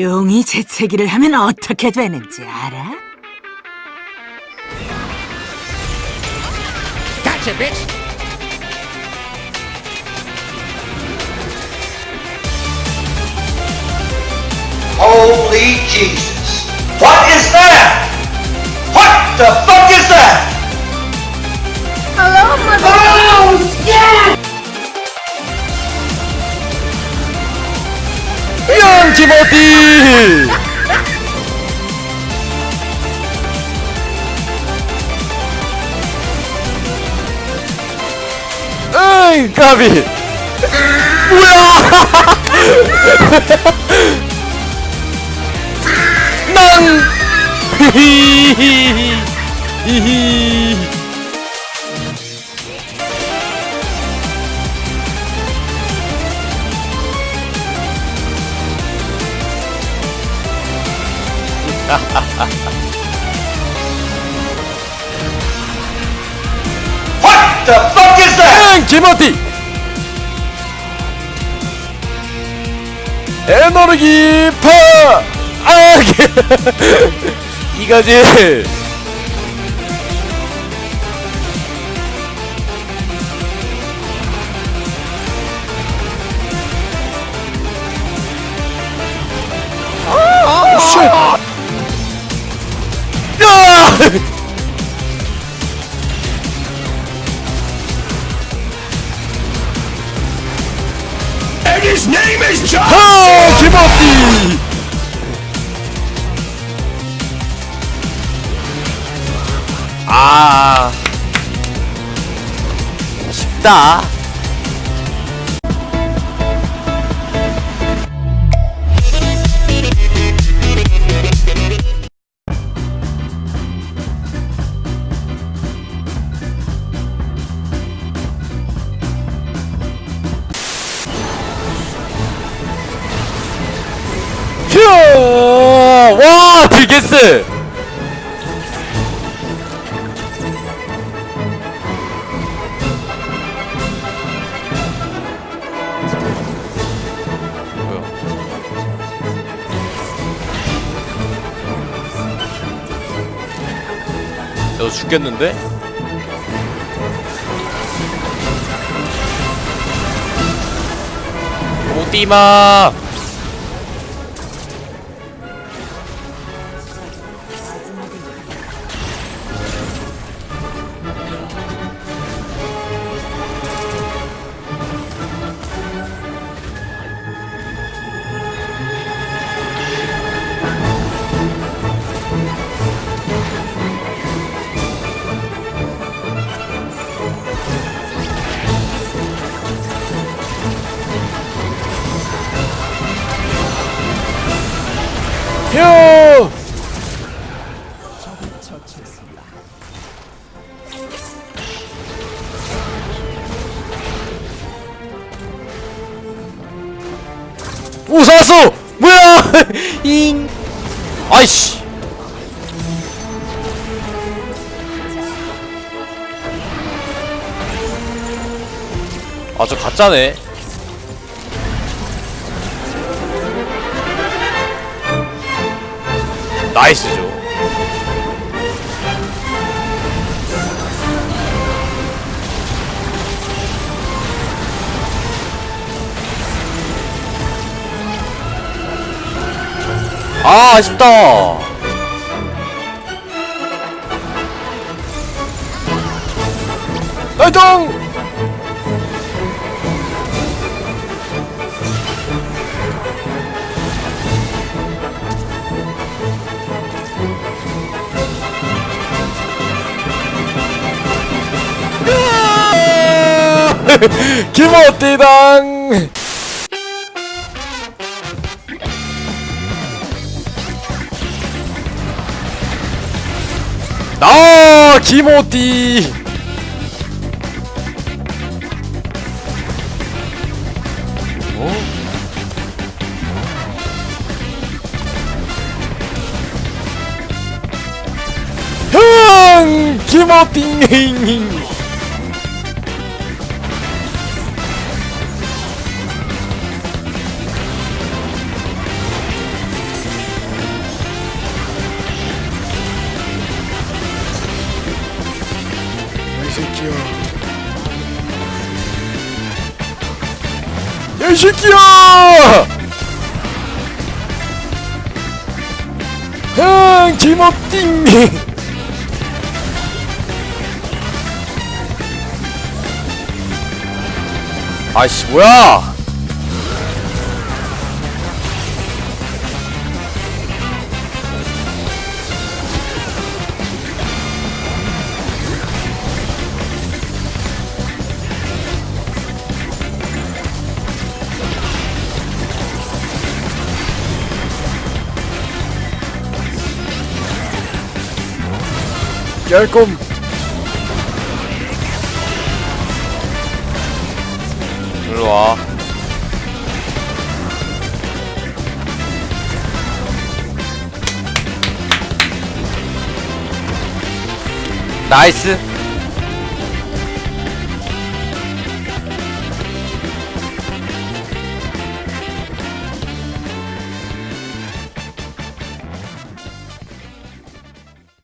용이 재채기를 하면 어떻게 되는지 알아? Gotcha, bitch! Holy Jesus. What is that? What the fuck is that? Hello, mother. Oh, yeah! 영 김어디 What the fuck is that? 응 김어디 에너지 파 아 이거지 야! And his name is John. 하! 김어디! 아 쉽다 와, 디게스! 너 죽겠는데? 오디마! 휴! 오 살았어! 뭐야! 잉! 아이씨! 아 저 가짜네 나이스죠. 아 아쉽다. 나이통 김어띠당. 나 김어띠. 어? 형 김어띠 새끼야. 야이 새끼야! 흥 김어띵! 아이씨 뭐야 열꿈 일로와. 나이스